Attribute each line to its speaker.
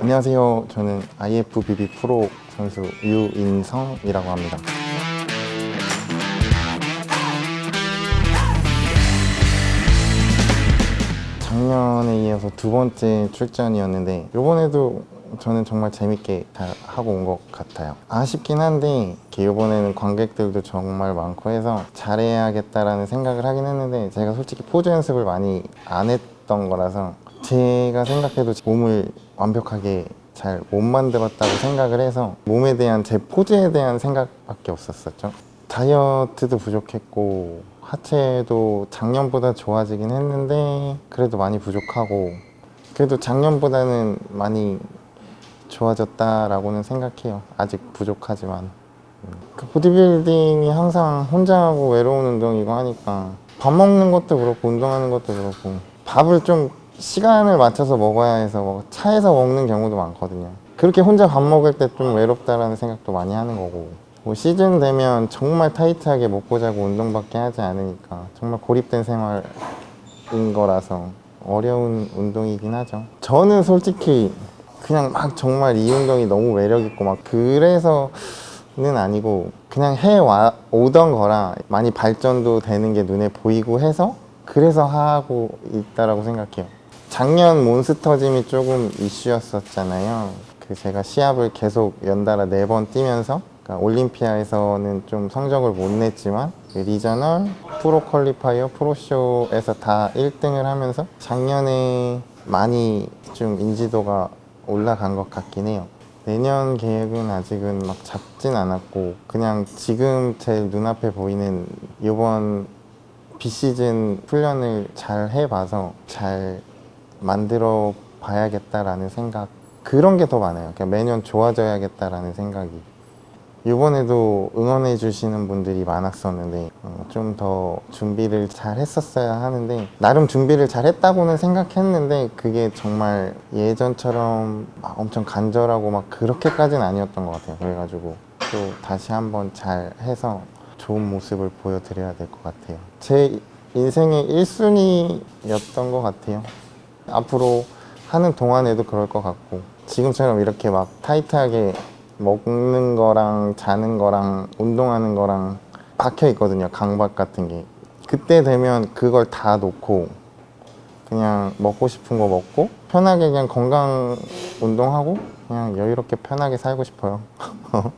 Speaker 1: 안녕하세요. 저는 IFBB 프로 선수 유인성이라고 합니다. 작년에 이어서 두 번째 출전이었는데 이번에도 저는 정말 재밌게 잘 하고 온 것 같아요. 아쉽긴 한데 이번에는 관객들도 정말 많고 해서 잘해야겠다라는 생각을 하긴 했는데 제가 솔직히 포즈 연습을 많이 안 했던 거라서 제가 생각해도 몸을 완벽하게 잘 못 만들었다고 생각을 해서 몸에 대한 제 포즈에 대한 생각밖에 없었었죠. 다이어트도 부족했고 하체도 작년보다 좋아지긴 했는데 그래도 많이 부족하고 그래도 작년보다는 많이 좋아졌다라고는 생각해요. 아직 부족하지만 그 보디빌딩이 항상 혼자 하고 외로운 운동이고 하니까 밥 먹는 것도 그렇고 운동하는 것도 그렇고 밥을 좀 시간을 맞춰서 먹어야 해서 뭐 차에서 먹는 경우도 많거든요. 그렇게 혼자 밥 먹을 때 좀 외롭다라는 생각도 많이 하는 거고 뭐 시즌 되면 정말 타이트하게 먹고 자고 운동밖에 하지 않으니까 정말 고립된 생활인 거라서 어려운 운동이긴 하죠. 저는 솔직히 그냥 막 정말 이 운동이 너무 매력 있고 막 그래서는 아니고 그냥 해와 오던 거라 많이 발전도 되는 게 눈에 보이고 해서 그래서 하고 있다라고 생각해요. 작년 몬스터짐이 조금 이슈였었잖아요. 그 제가 시합을 계속 연달아 네 번 뛰면서 그러니까 올림피아에서는 좀 성적을 못 냈지만 그 regional, pro qualifier, pro show에서 다 1등을 하면서 작년에 많이 좀 인지도가 올라간 것 같긴 해요. 내년 계획은 아직은 막 잡진 않았고 그냥 지금 제 눈앞에 보이는 이번 비시즌 훈련을 잘 해봐서 잘 만들어 봐야겠다라는 생각 그런 게 더 많아요. 그냥 매년 좋아져야겠다라는 생각이 이번에도 응원해 주시는 분들이 많았었는데 어, 좀더 준비를 잘 했었어야 하는데 나름 준비를 잘 했다고는 생각했는데 그게 정말 예전처럼 막 엄청 간절하고 막 그렇게까지는 아니었던 것 같아요. 그래가지고 또 다시 한번 잘 해서 좋은 모습을 보여드려야 될 것 같아요. 제 인생의 1순위였던 것 같아요. 앞으로 하는 동안에도 그럴 것 같고 지금처럼 이렇게 막 타이트하게 먹는 거랑 자는 거랑 운동하는 거랑 박혀 있거든요. 강박 같은 게. 그때 되면 그걸 다 놓고 그냥 먹고 싶은 거 먹고 편하게 그냥 건강 운동하고 그냥 여유롭게 편하게 살고 싶어요